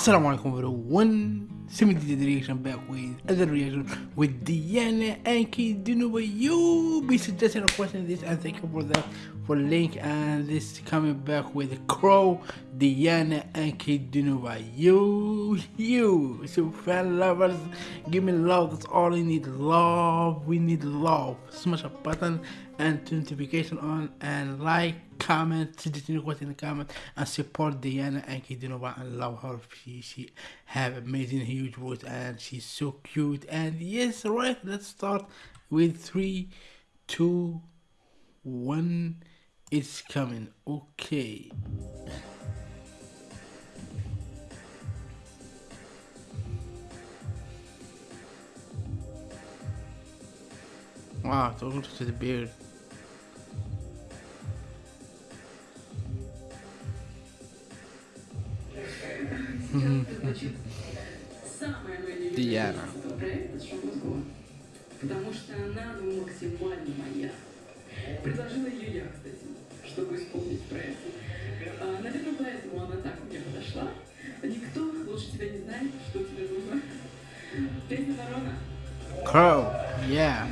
Assalamu alaikum everyone. 70 reaction back with other reaction with Diana Ankudinova. You be suggesting a question this and thank you for that for link and this coming back with Crow, Diana Ankudinova. You you so fan lovers give me love that's all we need love we need love smash a button and notification on and like comment, your question in the comment, and support Diana Ankudinova and love her. She, she have amazing huge voice and she's so cute. And yes, right, let's start with three, two, one. It's coming. Okay. Ah, wow, talking to the beard. Диана. Потому что она ну, максимально моя. Предложила ее я, кстати, чтобы исполнить проект. А, наверное, поэтому она так мне подошла. Никто лучше тебя не знает, что тебе нужно. Песня Ворона. Crow, yeah.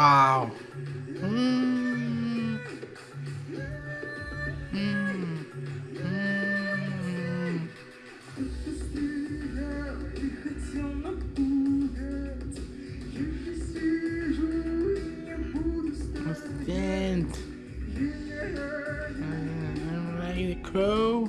Wow. Mm. Mm. Mm. Stand. I'm like the crow.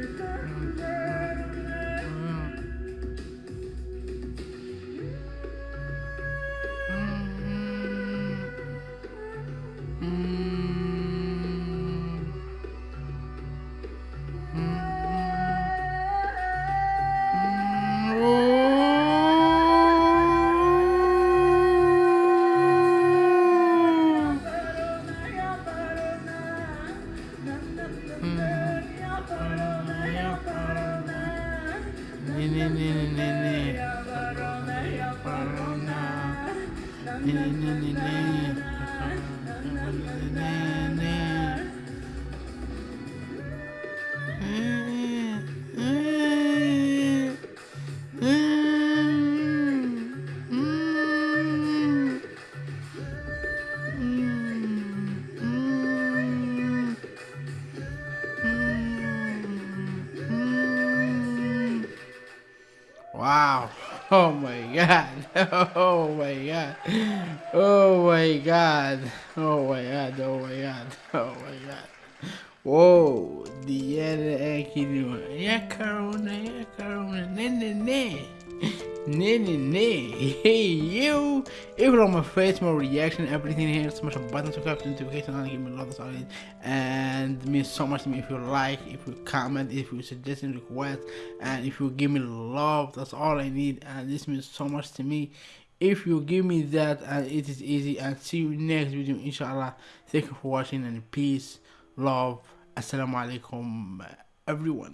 Chicago. Wow. Oh, oh my god. Oh my god. Oh my god. Oh my god. Oh my god. Oh my god. Whoa. Diana Aquino. Yeah, Corona. Yeah, Corona. Ne, ne, ne. Ne, ne, ne. Hey, you. Even on my face, my reaction, everything here, smash a button, subscribe to notification, and give me a lot of solid. And it means so much to me if you like, if you comment, if you suggest and request, and if you give me love. That's all I need, and this means so much to me if you give me that and it is easy and see you next video inshallah thank you for watching and peace love assalamu alaikum everyone